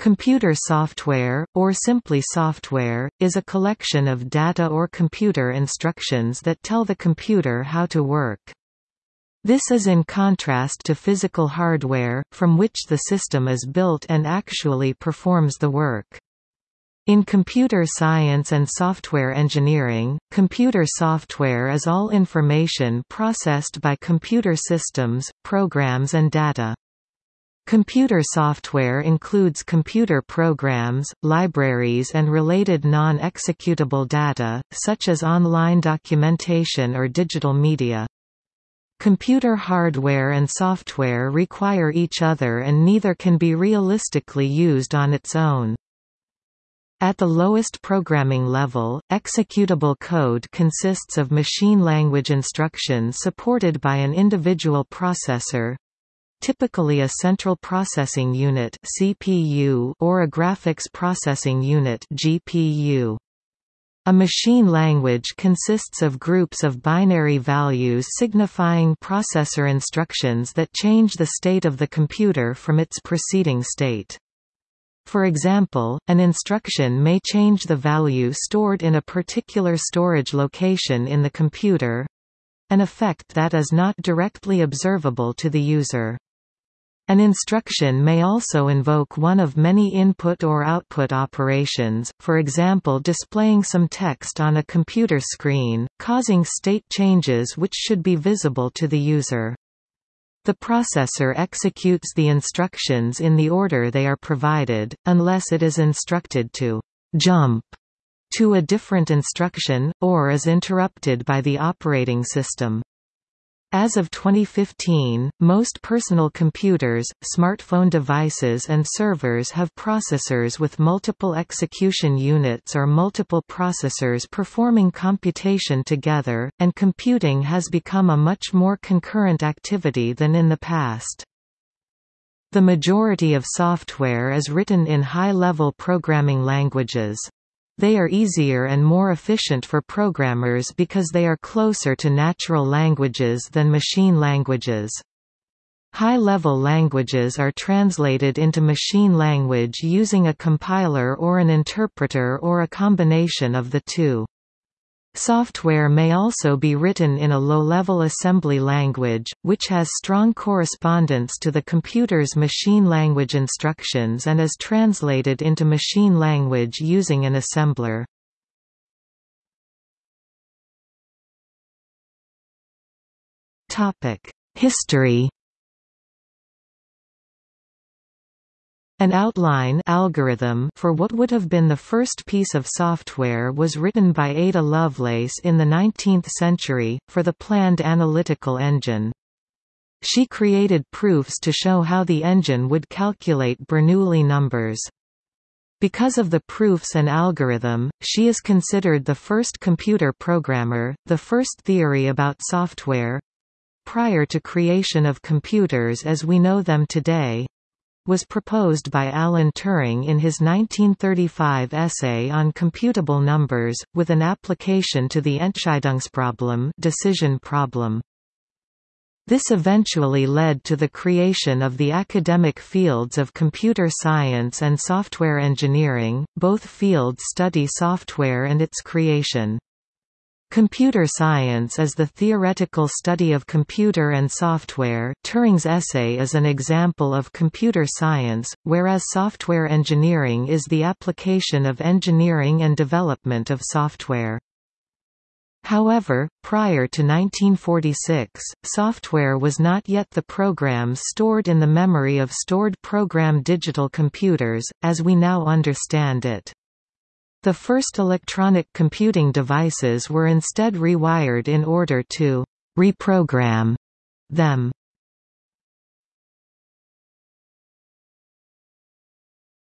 Computer software, or simply software, is a collection of data or computer instructions that tell the computer how to work. This is in contrast to physical hardware, from which the system is built and actually performs the work. In computer science and software engineering, computer software is all information processed by computer systems, programs and data. Computer software includes computer programs, libraries and related non-executable data, such as online documentation or digital media. Computer hardware and software require each other and neither can be realistically used on its own. At the lowest programming level, executable code consists of machine language instructions supported by an individual processor, typically a central processing unit CPU or a graphics processing unit GPU. A machine language consists of groups of binary values signifying processor instructions that change the state of the computer from its preceding state. For example, an instruction may change the value stored in a particular storage location in the computer, an effect that is not directly observable to the user. An instruction may also invoke one of many input or output operations, for example displaying some text on a computer screen, causing state changes which should be visible to the user. The processor executes the instructions in the order they are provided, unless it is instructed to «jump» to a different instruction, or is interrupted by the operating system. As of 2015, most personal computers, smartphone devices and servers have processors with multiple execution units or multiple processors performing computation together, and computing has become a much more concurrent activity than in the past. The majority of software is written in high-level programming languages. They are easier and more efficient for programmers because they are closer to natural languages than machine languages. High-level languages are translated into machine language using a compiler or an interpreter or a combination of the two. Software may also be written in a low-level assembly language, which has strong correspondence to the computer's machine language instructions and is translated into machine language using an assembler. History An outline algorithm for what would have been the first piece of software was written by Ada Lovelace in the 19th century, for the planned analytical engine. She created proofs to show how the engine would calculate Bernoulli numbers. Because of the proofs and algorithm, she is considered the first computer programmer, the first theory about software prior to creation of computers as we know them today was proposed by Alan Turing in his 1935 essay on computable numbers, with an application to the Entscheidungsproblem decision problem. This eventually led to the creation of the academic fields of computer science and software engineering, both fields study software and its creation. Computer science is the theoretical study of computer and software Turing's essay is an example of computer science, whereas software engineering is the application of engineering and development of software. However, prior to 1946, software was not yet the programs stored in the memory of stored program digital computers, as we now understand it. The first electronic computing devices were instead rewired in order to «reprogram» them.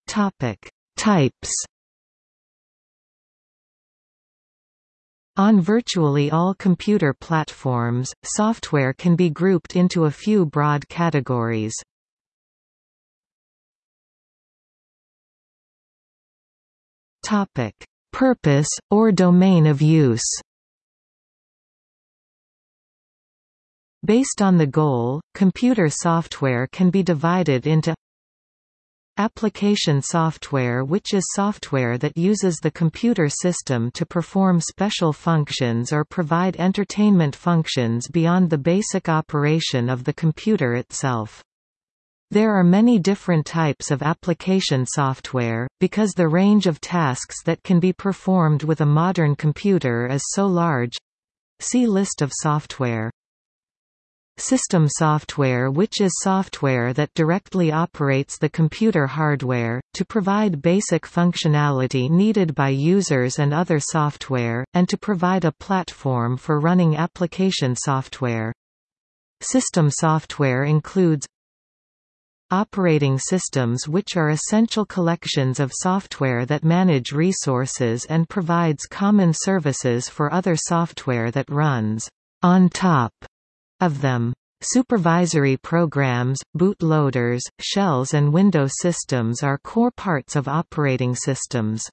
Topic. Types On virtually all computer platforms, software can be grouped into a few broad categories. Topic: Purpose or domain of use. Based on the goal, computer software can be divided into Application software which is software that uses the computer system to perform special functions or provide entertainment functions beyond the basic operation of the computer itself. There are many different types of application software, because the range of tasks that can be performed with a modern computer is so large. See List of software. System software which is software that directly operates the computer hardware, to provide basic functionality needed by users and other software, and to provide a platform for running application software. System software includes Operating systems which are essential collections of software that manage resources and provides common services for other software that runs on top of them. Supervisory programs, bootloaders, shells and window systems are core parts of operating systems.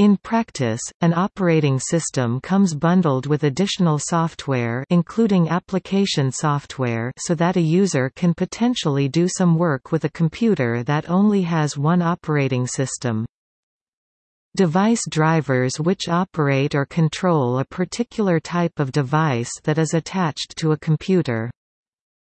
In practice, an operating system comes bundled with additional software including application software so that a user can potentially do some work with a computer that only has one operating system. Device drivers which operate or control a particular type of device that is attached to a computer.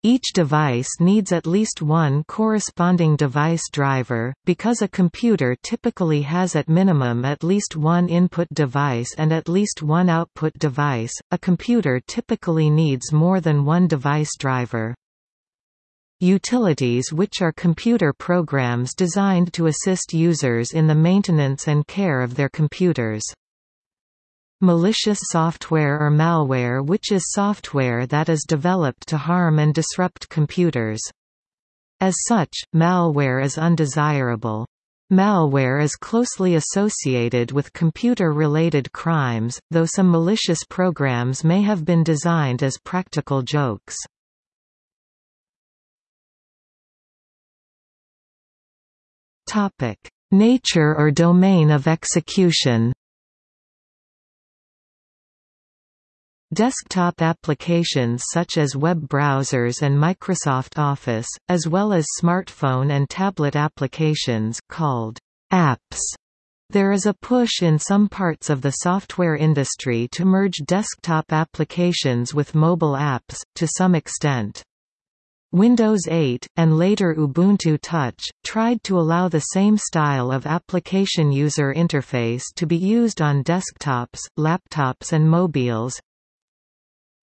Each device needs at least one corresponding device driver, because a computer typically has at minimum at least one input device and at least one output device, a computer typically needs more than one device driver. Utilities which are computer programs designed to assist users in the maintenance and care of their computers. Malicious software or malware which is software that is developed to harm and disrupt computers. As such, malware is undesirable. Malware is closely associated with computer-related crimes, though some malicious programs may have been designed as practical jokes. Nature or domain of execution. Desktop applications such as web browsers and Microsoft Office, as well as smartphone and tablet applications called apps. There is a push in some parts of the software industry to merge desktop applications with mobile apps, to some extent. Windows 8, and later Ubuntu Touch, tried to allow the same style of application user interface to be used on desktops, laptops and mobiles.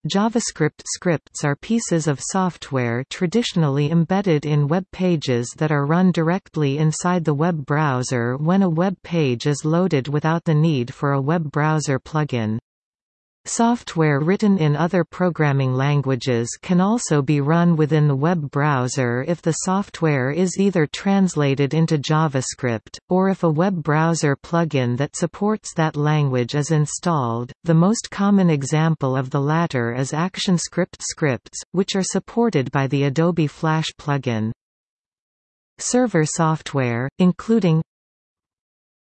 JavaScript scripts are pieces of software traditionally embedded in web pages that are run directly inside the web browser when a web page is loaded without the need for a web browser plugin. Software written in other programming languages can also be run within the web browser if the software is either translated into JavaScript, or if a web browser plugin that supports that language is installed. The most common example of the latter is ActionScript scripts, which are supported by the Adobe Flash plugin. Server software, including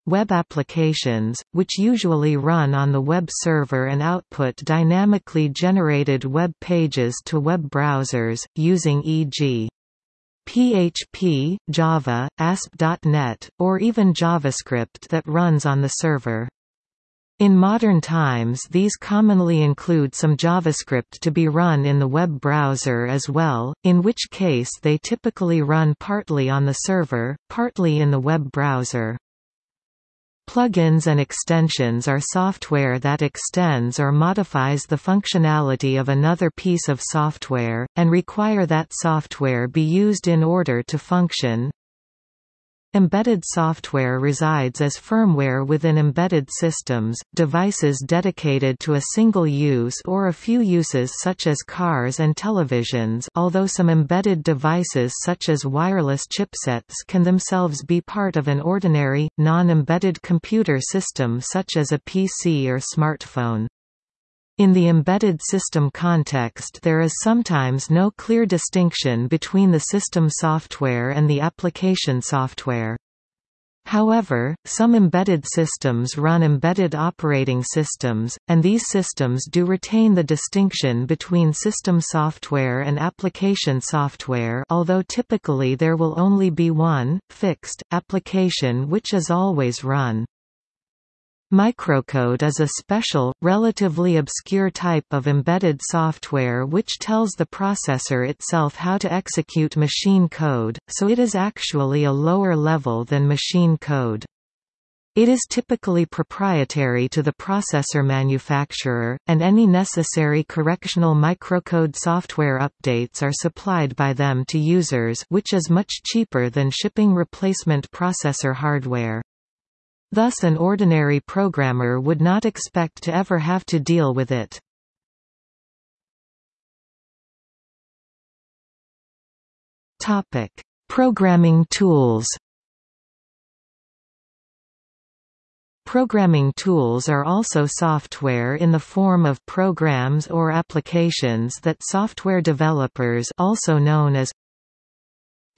Web applications, which usually run on the web server and output dynamically generated web pages to web browsers, using e.g. PHP, Java, ASP.NET, or even JavaScript that runs on the server. In modern times these commonly include some JavaScript to be run in the web browser as well, in which case they typically run partly on the server, partly in the web browser. Plugins and extensions are software that extends or modifies the functionality of another piece of software, and require that software be used in order to function. Embedded software resides as firmware within embedded systems, devices dedicated to a single use or a few uses such as cars and televisions although some embedded devices such as wireless chipsets can themselves be part of an ordinary, non-embedded computer system such as a PC or smartphone. In the embedded system context there is sometimes no clear distinction between the system software and the application software. However, some embedded systems run embedded operating systems, and these systems do retain the distinction between system software and application software although typically there will only be one, fixed, application which is always run. Microcode is a special, relatively obscure type of embedded software which tells the processor itself how to execute machine code, so it is actually a lower level than machine code. It is typically proprietary to the processor manufacturer, and any necessary correctional microcode software updates are supplied by them to users which is much cheaper than shipping replacement processor hardware. Thus an ordinary programmer would not expect to ever have to deal with it. Topic: Programming tools. Programming tools are also software in the form of programs or applications that software developers also known as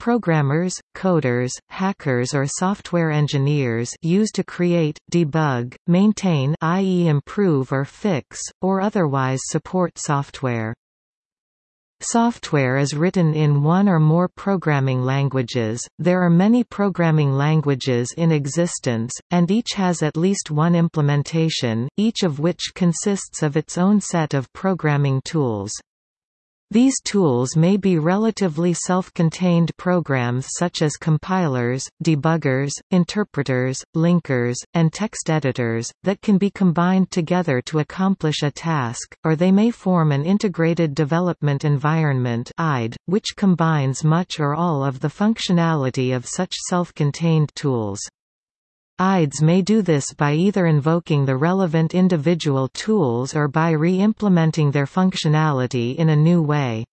Programmers, coders, hackers or software engineers use to create, debug, maintain i.e. improve or fix, or otherwise support software. Software is written in one or more programming languages. There are many programming languages in existence, and each has at least one implementation, each of which consists of its own set of programming tools. These tools may be relatively self-contained programs such as compilers, debuggers, interpreters, linkers, and text editors, that can be combined together to accomplish a task, or they may form an integrated development environment which combines much or all of the functionality of such self-contained tools. IDEs may do this by either invoking the relevant individual tools or by re-implementing their functionality in a new way.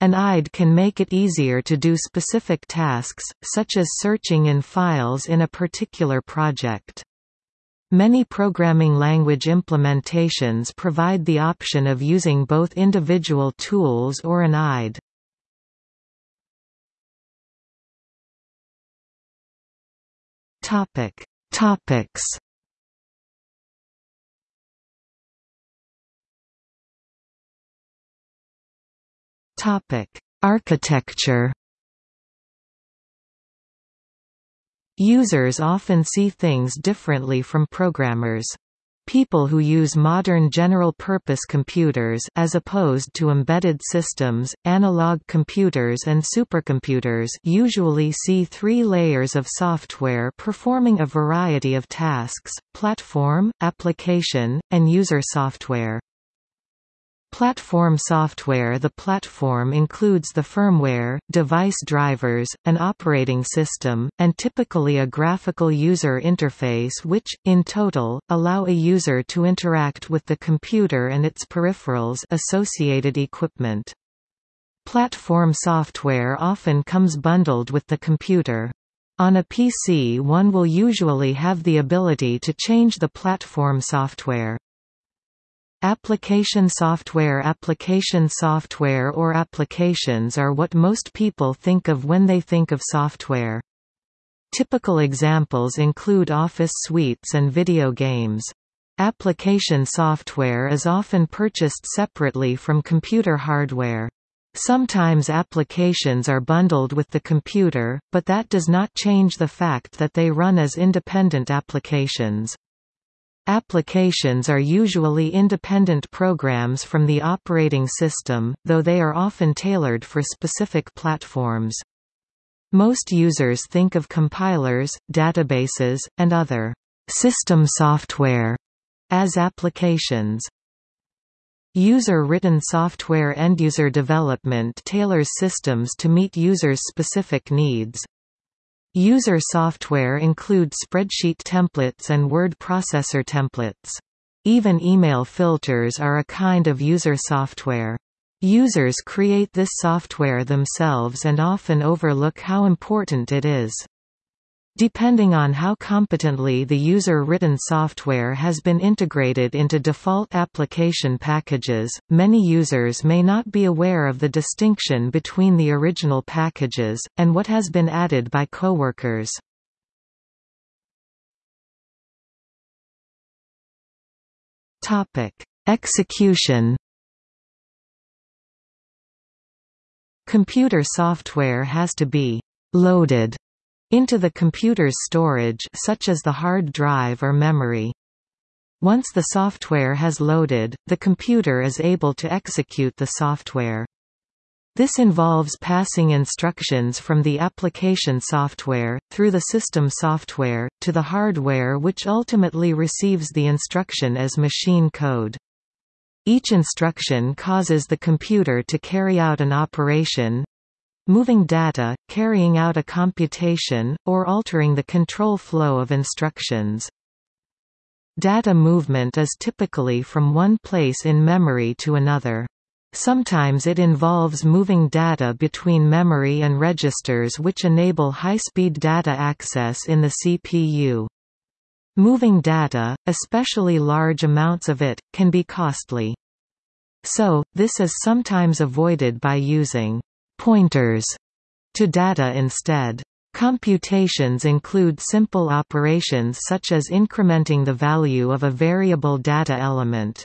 An IDE can make it easier to do specific tasks, such as searching in files in a particular project. Many programming language implementations provide the option of using both individual tools or an IDE. Topic. Topics. Topic. Architecture. Users often see things differently from programmers. People who use modern general-purpose computers as opposed to embedded systems, analog computers and supercomputers usually see three layers of software performing a variety of tasks, platform, application, and user software. Platform software The platform includes the firmware, device drivers, an operating system, and typically a graphical user interface which, in total, allow a user to interact with the computer and its peripherals associated equipment. Platform software often comes bundled with the computer. On a PC one will usually have the ability to change the platform software. Application software Application software or applications are what most people think of when they think of software. Typical examples include office suites and video games. Application software is often purchased separately from computer hardware. Sometimes applications are bundled with the computer, but that does not change the fact that they run as independent applications. Applications are usually independent programs from the operating system, though they are often tailored for specific platforms. Most users think of compilers, databases, and other system software as applications. User-written software end-user development tailors systems to meet users' specific needs. User software include spreadsheet templates and word processor templates. Even email filters are a kind of user software. Users create this software themselves and often overlook how important it is. Depending on how competently the user-written software has been integrated into default application packages, many users may not be aware of the distinction between the original packages, and what has been added by coworkers. Execution Computer software has to be «loaded» into the computer's storage such as the hard drive or memory. Once the software has loaded, the computer is able to execute the software. This involves passing instructions from the application software, through the system software, to the hardware which ultimately receives the instruction as machine code. Each instruction causes the computer to carry out an operation, moving data, carrying out a computation, or altering the control flow of instructions. Data movement is typically from one place in memory to another. Sometimes it involves moving data between memory and registers which enable high-speed data access in the CPU. Moving data, especially large amounts of it, can be costly. So, this is sometimes avoided by using pointers to data instead. Computations include simple operations such as incrementing the value of a variable data element.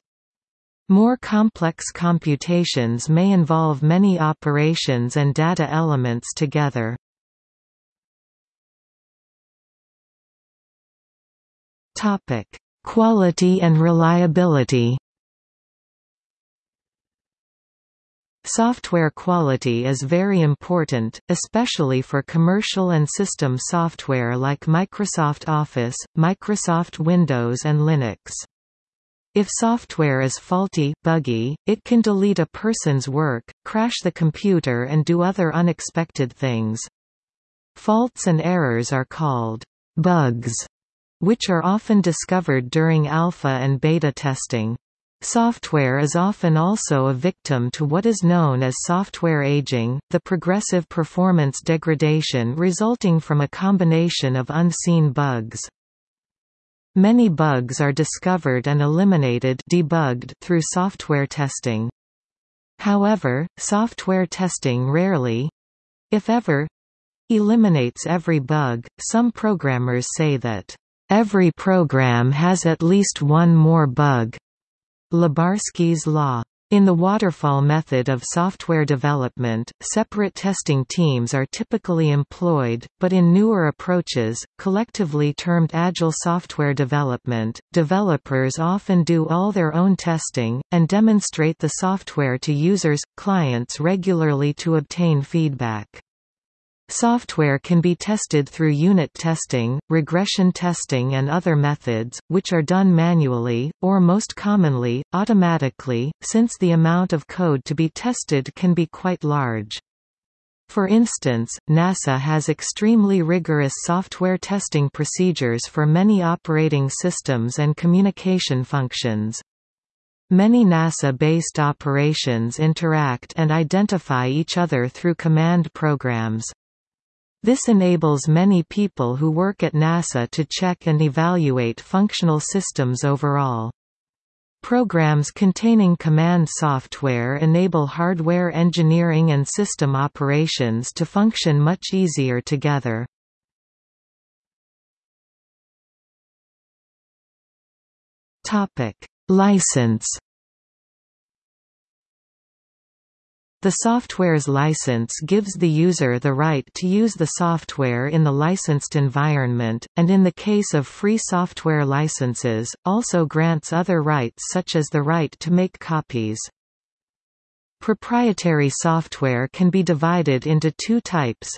More complex computations may involve many operations and data elements together. Quality and reliability Software quality is very important, especially for commercial and system software like Microsoft Office, Microsoft Windows and Linux. If software is faulty buggy, it can delete a person's work, crash the computer and do other unexpected things. Faults and errors are called bugs, which are often discovered during alpha and beta testing. Software is often also a victim to what is known as software aging, the progressive performance degradation resulting from a combination of unseen bugs. Many bugs are discovered and eliminated debugged through software testing. However, software testing rarely—if ever—eliminates every bug. Some programmers say that, "...every program has at least one more bug." Lubarsky's law. In the waterfall method of software development, separate testing teams are typically employed, but in newer approaches, collectively termed Agile software development, developers often do all their own testing, and demonstrate the software to users, clients regularly to obtain feedback. Software can be tested through unit testing, regression testing and other methods, which are done manually, or most commonly, automatically, since the amount of code to be tested can be quite large. For instance, NASA has extremely rigorous software testing procedures for many operating systems and communication functions. Many NASA-based operations interact and identify each other through command programs. This enables many people who work at NASA to check and evaluate functional systems overall. Programs containing command software enable hardware engineering and system operations to function much easier together. License The software's license gives the user the right to use the software in the licensed environment, and in the case of free software licenses, also grants other rights such as the right to make copies. Proprietary software can be divided into two types.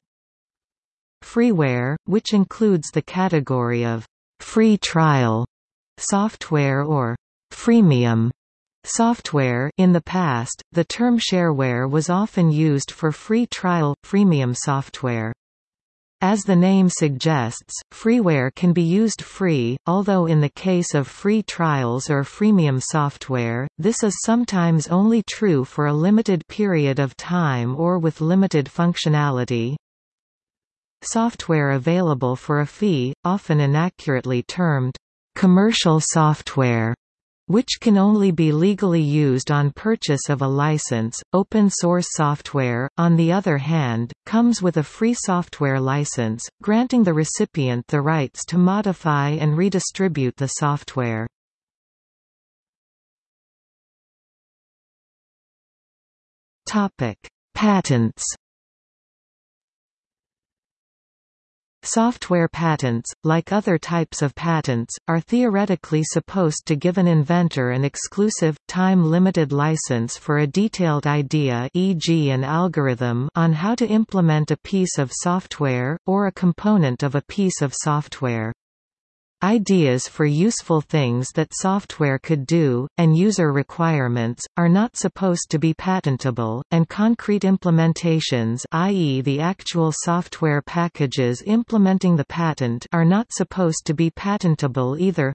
Freeware, which includes the category of free trial software or freemium Software in the past, the term shareware was often used for free trial, freemium software. As the name suggests, freeware can be used free, although in the case of free trials or freemium software, this is sometimes only true for a limited period of time or with limited functionality. Software available for a fee, often inaccurately termed commercial software which can only be legally used on purchase of a license. Open source software, on the other hand, comes with a free software license, granting the recipient the rights to modify and redistribute the software. Topic: Patents Software patents, like other types of patents, are theoretically supposed to give an inventor an exclusive, time-limited license for a detailed idea e.g. an algorithm on how to implement a piece of software, or a component of a piece of software. Ideas for useful things that software could do, and user requirements, are not supposed to be patentable, and concrete implementations i.e. the actual software packages implementing the patent are not supposed to be patentable either.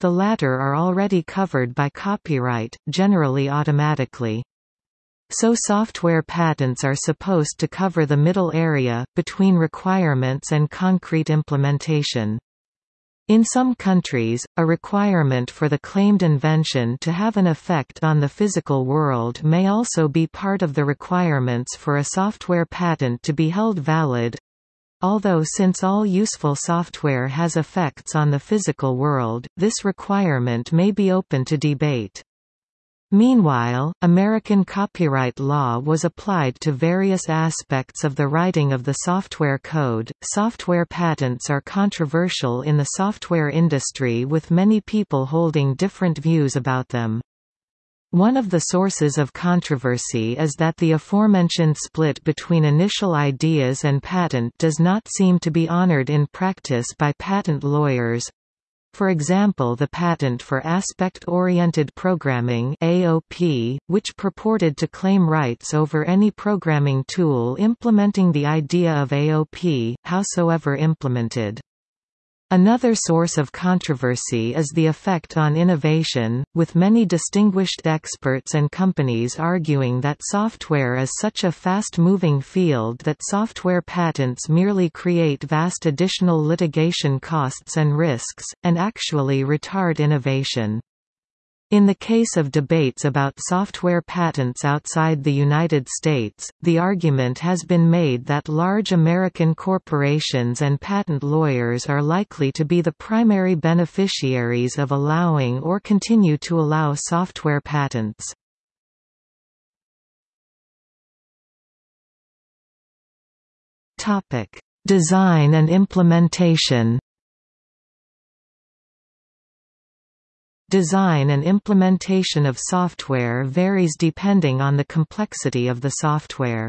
The latter are already covered by copyright, generally automatically. So software patents are supposed to cover the middle area, between requirements and concrete implementation. In some countries, a requirement for the claimed invention to have an effect on the physical world may also be part of the requirements for a software patent to be held valid. Although since all useful software has effects on the physical world, this requirement may be open to debate. Meanwhile, American copyright law was applied to various aspects of the writing of the software code. Software patents are controversial in the software industry with many people holding different views about them. One of the sources of controversy is that the aforementioned split between initial ideas and patent does not seem to be honored in practice by patent lawyers, for example the patent for Aspect-Oriented Programming AOP, which purported to claim rights over any programming tool implementing the idea of AOP, howsoever implemented. Another source of controversy is the effect on innovation, with many distinguished experts and companies arguing that software is such a fast-moving field that software patents merely create vast additional litigation costs and risks, and actually retard innovation. In the case of debates about software patents outside the United States, the argument has been made that large American corporations and patent lawyers are likely to be the primary beneficiaries of allowing or continue to allow software patents. Design and implementation Design and implementation of software varies depending on the complexity of the software.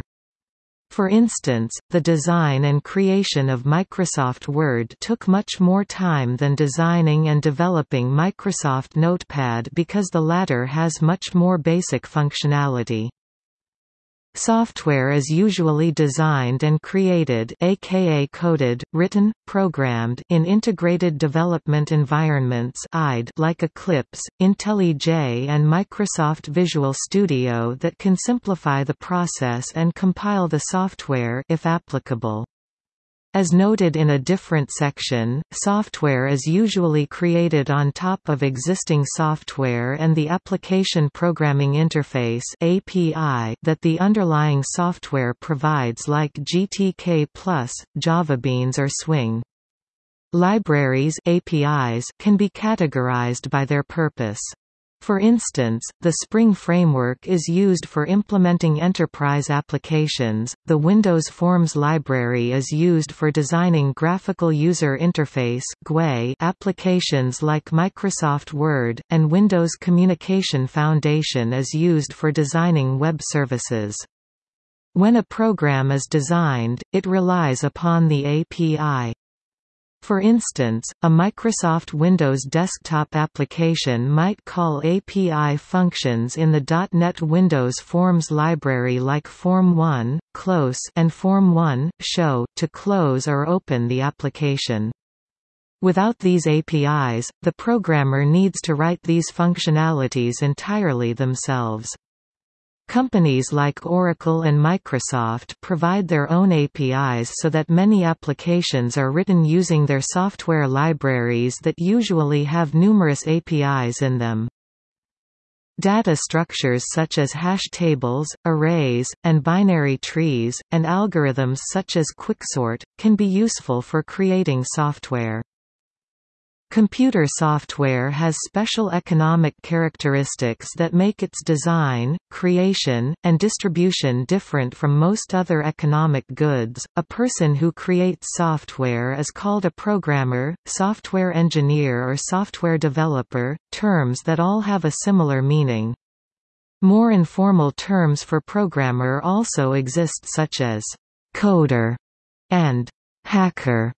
For instance, the design and creation of Microsoft Word took much more time than designing and developing Microsoft Notepad because the latter has much more basic functionality. Software is usually designed and created aka coded, written, programmed in integrated development environments like Eclipse, IntelliJ and Microsoft Visual Studio that can simplify the process and compile the software if applicable. As noted in a different section, software is usually created on top of existing software and the Application Programming Interface (API) that the underlying software provides like GTK+, JavaBeans or Swing. Libraries APIs can be categorized by their purpose. For instance, the Spring framework is used for implementing enterprise applications, the Windows Forms library is used for designing graphical user interface applications like Microsoft Word, and Windows Communication Foundation is used for designing web services. When a program is designed, it relies upon the API. For instance, a Microsoft Windows desktop application might call API functions in the .NET Windows Forms library like Form1, close and Form1, show to close or open the application. Without these APIs, the programmer needs to write these functionalities entirely themselves. Companies like Oracle and Microsoft provide their own APIs so that many applications are written using their software libraries that usually have numerous APIs in them. Data structures such as hash tables, arrays, and binary trees, and algorithms such as quicksort, can be useful for creating software. Computer software has special economic characteristics that make its design, creation, and distribution different from most other economic goods. A person who creates software is called a programmer, software engineer, or software developer, terms that all have a similar meaning. More informal terms for programmer also exist such as coder and hacker.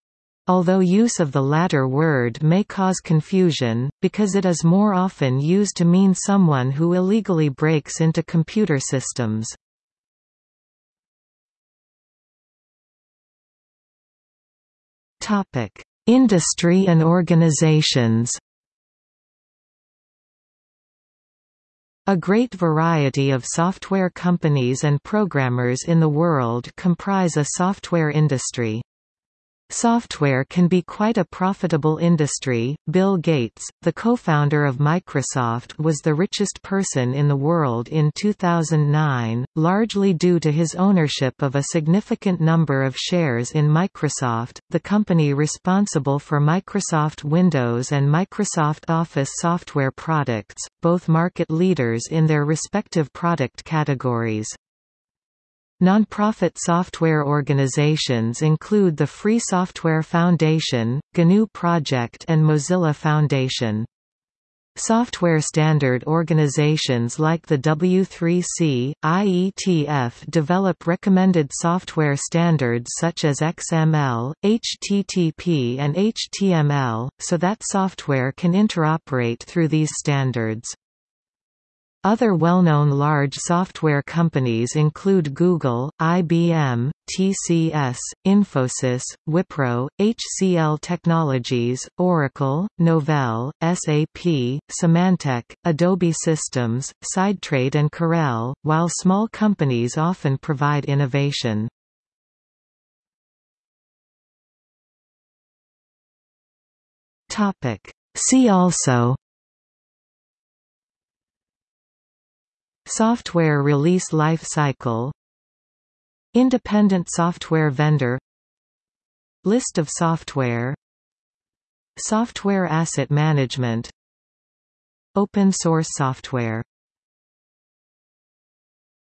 Although use of the latter word may cause confusion, because it is more often used to mean someone who illegally breaks into computer systems. Industry and organizations A great variety of software companies and programmers in the world comprise a software industry. Software can be quite a profitable industry. Bill Gates, the co-founder of Microsoft, was the richest person in the world in 2009, largely due to his ownership of a significant number of shares in Microsoft, the company responsible for Microsoft Windows and Microsoft Office software products, both market leaders in their respective product categories. Nonprofit software organizations include the Free Software Foundation, GNU Project and Mozilla Foundation. Software standard organizations like the W3C, IETF develop recommended software standards such as XML, HTTP and HTML, so that software can interoperate through these standards. Other well-known large software companies include Google, IBM, TCS, Infosys, Wipro, HCL Technologies, Oracle, Novell, SAP, Symantec, Adobe Systems, Sidetrade and Corel, while small companies often provide innovation. See also Software release life cycle. Independent software vendor. List of software. Software asset management. Open source software